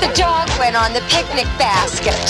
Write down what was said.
The dog went on the picnic basket.